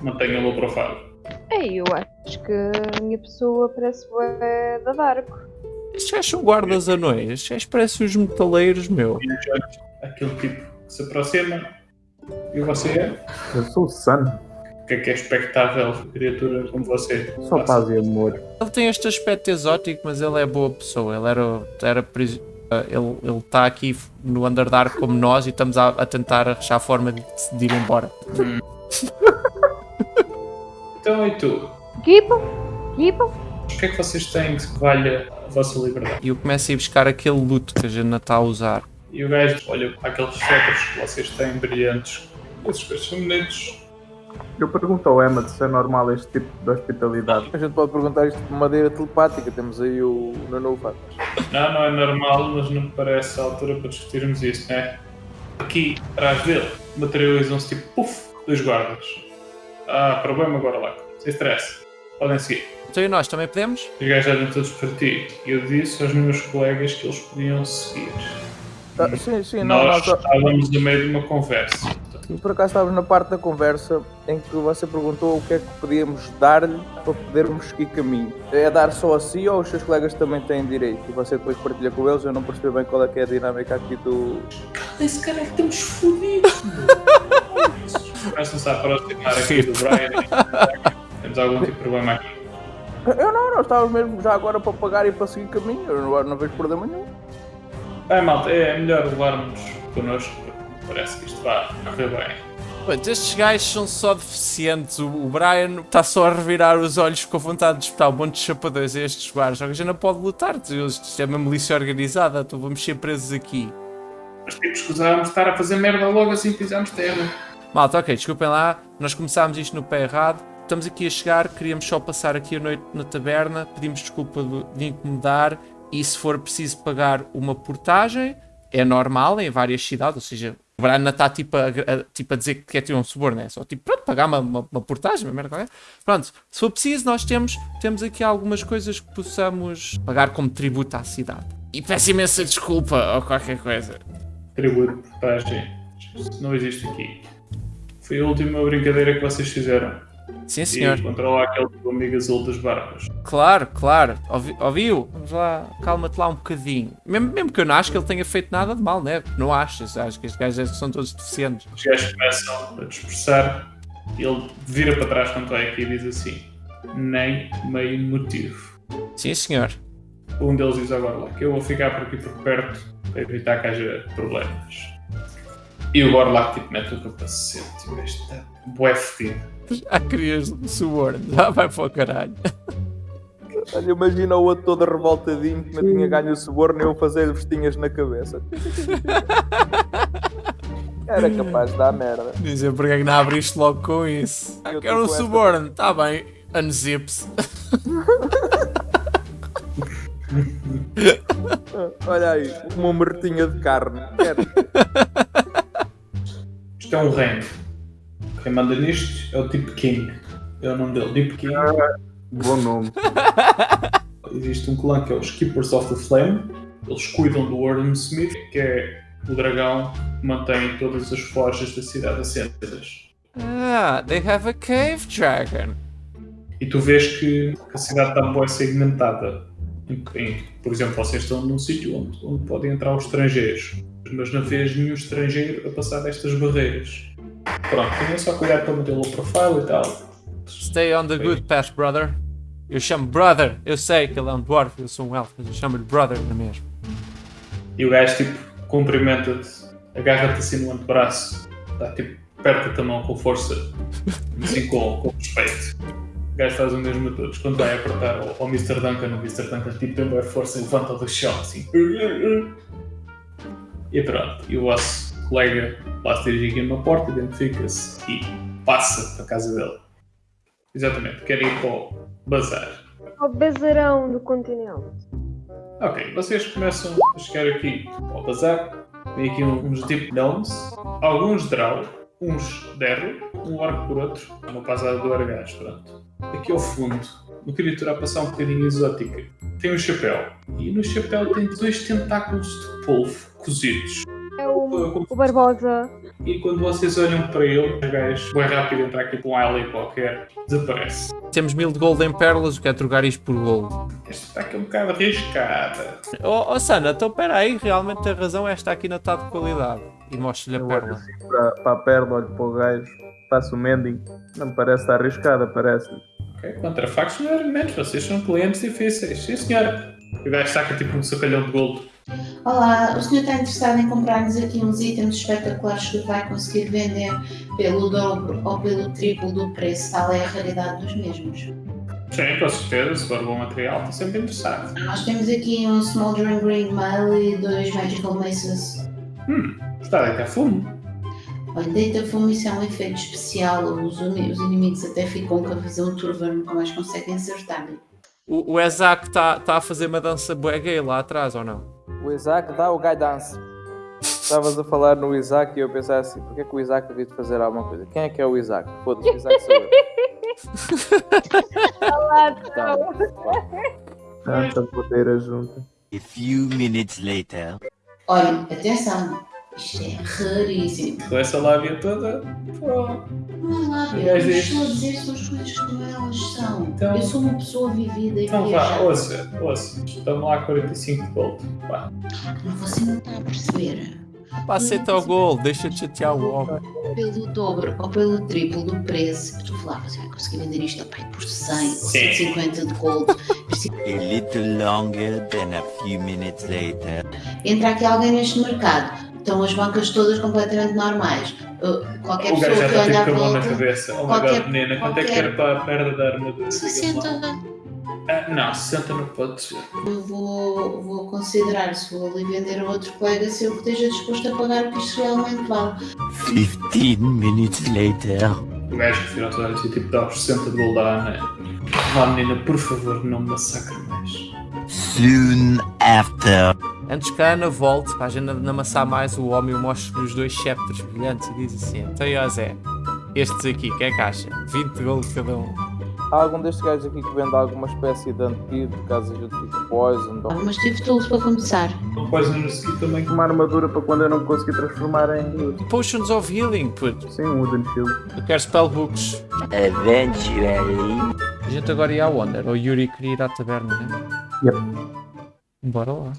mantenha low profile. Ei, eu acho que a minha pessoa parece bué da Dark. Estes gajos são guardas anões. Estes gajos parecem os metaleiros, meu. Aquele tipo que se aproxima. E você é? Eu sou o Sun. O que é que é expectável criatura como você? Só paz e amor. Ele tem este aspecto exótico, mas ele é boa pessoa. Ele era, era pris- ele ele está aqui no Underdark como nós e estamos a, a tentar achar a forma de, de ir embora. Então e tu? Giba? Giba? O que é que vocês têm que valha a vossa liberdade? E eu começo a ir buscar aquele luto que a gente está a usar. E o gajo olha para aqueles cetros que vocês têm brilhantes. Esses coisas são bonitos. Eu pergunto ao Emma se é normal este tipo de hospitalidade. A gente pode perguntar isto de maneira telepática. Temos aí o Nuno Fatas. Não, não é normal, mas não me parece a altura para discutirmos isso, não é? Aqui, atrás dele, materializam-se tipo, puf, dois guardas. Ah, problema agora lá. Sem stress. Podem seguir. Então e nós também podemos? Os gajos olham todos para ti. E eu disse aos meus colegas que eles podiam seguir. Ah, sim, sim, não, Nós nós, estávamos no meio de uma conversa. E por acaso estávamos na parte da conversa em que você perguntou o que é que podíamos dar-lhe para podermos seguir caminho. É dar só a si ou os seus colegas também têm direito? E você depois partilha com eles, eu não percebi bem qual é que é a dinâmica aqui do. Esse cara é que estamos fodidos, Começam-se a aproximar aqui do Brian. Temos algum tipo de problema aqui. Eu não, nós estávamos mesmo já agora para pagar e para seguir caminho, eu não, não vejo problema nenhum. Bem, malta, é melhor levarmos connosco, porque parece que isto vai correr bem. Estes gajos são só deficientes. O, o Brian está só a revirar os olhos com vontade de espetar um monte de chapadões a estes guardas. A gente não pode lutar. Isto é uma milícia organizada. Então vamos ser presos aqui. Mas temos que usarmos estar a fazer merda logo assim que pisarmos terra. Malta, ok, desculpem lá. Nós começámos isto no pé errado. Estamos aqui a chegar. Queríamos só passar aqui a noite na taberna. Pedimos desculpa de, incomodar. E se for preciso pagar uma portagem, é normal em várias cidades. Ou seja, o Brian não está tipo a, a- tipo a dizer que quer ter um suborno. É só tipo, pronto, pagar uma, uma, uma portagem, uma merda qualquer. Pronto, se for preciso, nós temos, temos aqui algumas coisas que possamos pagar como tributo à cidade. E peço imensa desculpa ou qualquer coisa. Tributo, portagem. Não existe aqui. Foi a última brincadeira que vocês fizeram. Sim, senhor. E controlar aquele teu amigo azul das barbas. Claro, claro. Ouvi- ouviu? Vamos lá, calma-te lá um bocadinho. Mesmo, mesmo que eu não acho que ele tenha feito nada de mal, né? Não achas? Acho que estes gajos são todos deficientes. Os gajos começam a dispersar e ele vira para trás quando vai aqui e diz assim: Nem meio motivo. Sim, senhor. Um deles diz agora lá que eu vou ficar por aqui por perto para evitar que haja problemas. E o Gorlak tipo mete o capacete e o gajo está bué fedido. Já querias suborno. Já vai para o caralho. Olha, imagina o outro todo revoltadinho que não tinha ganho o suborno e eu fazer vestinhas na cabeça. Era capaz de dar merda. Dizer porque é que não abriste logo com isso. Ah, Eu quero tô um esta- suborno. Tá bem. Unzips. Olha aí, uma mertinha de carne. Quero. Isto é um reino. Quem manda nisto é o Tipo King. É o nome dele, Deep King. Bom nome. Existe um clã que é os Keepers of the Flame. Eles cuidam do Warden Smith, que é o dragão que mantém todas as forjas da cidade acesas. Ah, they have a cave dragon. E tu vês que a cidade está bem segmentada. Em- em- por exemplo, vocês estão num sítio onde, onde podem entrar os estrangeiros, mas não vês nenhum estrangeiro a passar destas barreiras. Pronto, tenha só cuidado para manter o profile e tal. Stay on the good path, brother. Eu chamo brother. Eu sei que ele é um dwarf, eu sou um elfo, mas eu chamo-lhe brother, não é mesmo? E o gajo tipo cumprimenta-te, agarra-te assim no antebraço, dá tipo, aperta-te a mão com força, assim com, com respeito. O gajo faz o mesmo a todos. Quando vai apertar ao, ao Mr. Duncan, o Mr. Duncan tipo tem boa força e levanta do chão assim. E pronto, e o vosso colega lá se dirige aqui numa porta, identifica-se e passa para a casa dele. Exatamente, quer ir para o bazar. O bezerão do continente. Ok, vocês começam a chegar aqui ao bazar. Tem aqui uns deep gnomes, alguns draw, uns derro, um orc por outro, uma passada do argás, pronto. Aqui ao fundo, uma criatura a passar um bocadinho exótica. Tem um chapéu. E no chapéu tem dois tentáculos de polvo cozidos. É o o, o Barbosa. E quando vocês olham para ele, o gajo, bem rápido, entra aqui para um alley qualquer, desaparece. Temos mil de gold em pérolas, eu quero trocar isto por gold. Esta está aqui um bocado arriscada. Oh, oh Sana, então espera aí, realmente tem razão, esta aqui não está de qualidade. E mostro-lhe a Eu olho pérola. assim para, para a perna, olho para o gajo, faço o mending. Não me parece estar arriscada, parece. Ok, contra factos não é argumentos, vocês são clientes difíceis. Sim, senhora. O gajo saca tipo um sacalhão de gold. Olá, o senhor está interessado em comprar-nos aqui uns itens espetaculares que vai conseguir vender pelo dobro ou pelo triplo do preço, tal é a raridade dos mesmos. Sim, com certeza, se for bom material, estou sempre interessado. Nós temos aqui um Smoldering Green Mail e dois Magical Maces. Hum, está a deitar fumo. Olha, deita fumo, isso é um efeito especial, os, os inimigos até ficam com a visão turva, nunca mais conseguem acertar-lhe. O, o Ezak está tá a fazer uma dança bué gay lá atrás, ou não? O Isaac dá o guidance. Estavas a falar no Isaac e eu pensava assim, porque é que o Isaac devia de fazer alguma coisa? Quem é que é o Isaac? Foda-se, o Isaac sou eu. Olá, Tá, então. vá. Tanta poteira junta. A few minutes later. Olha, atenção, isto é raríssimo. Com essa lábia toda, pô. Não é lá, O eu estou a dizer são as coisas como elas são. Então- Eu sou uma pessoa vivida e Então vá, ouça, ouça. Estamos lá 45 de gold. Vá. Não, Você não está a perceber. Pá, aceita o gold, deixa de chatear o homem. Pelo dobro ou pelo triplo do preço, tu lá, você vai conseguir vender isto pai, por 100 ou Sim. 150 de gold. A little longer than a few minutes later. Entra aqui alguém neste mercado. Estão as bancas todas completamente normais. Qualquer O pessoa gajo já que à tipo com a mão na volta. cabeça. Oh my qualquer- god, menina, quanto é que qualquer- era para a perda da armadura? 60. Ah, não, 60 não pode ser. Eu vou, vou considerar se vou ali vender a outro colega se eu esteja disposto a pagar o que isto realmente vale. 15 minutes later. O gajo que virou toda a gente tipo dá os 60 de gold à Ana. Vá menina, por favor, não me massacre mais. Soon after. Antes que a Ana volte, para a gente não amassar mais, o homem mostra os dois sceptros brilhantes e diz assim: Então, Zé, estes aqui, quem é que acha? 20 gold cada um. Há algum destes gajos aqui que vende alguma espécie de antídoto, caso a gente fique poison? ou- Mas tive tools para começar. Podes não seguir também. Uma armadura para quando eu não me conseguir transformar em. Potions of Healing, puto. Sim, um Wooden Shield. Eu quero spellbooks. Eventually. A gente agora ia à Wonder, ou Yuri queria ir à taberna, né? Yep. Bora lá.